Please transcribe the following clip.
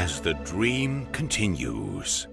as the dream continues.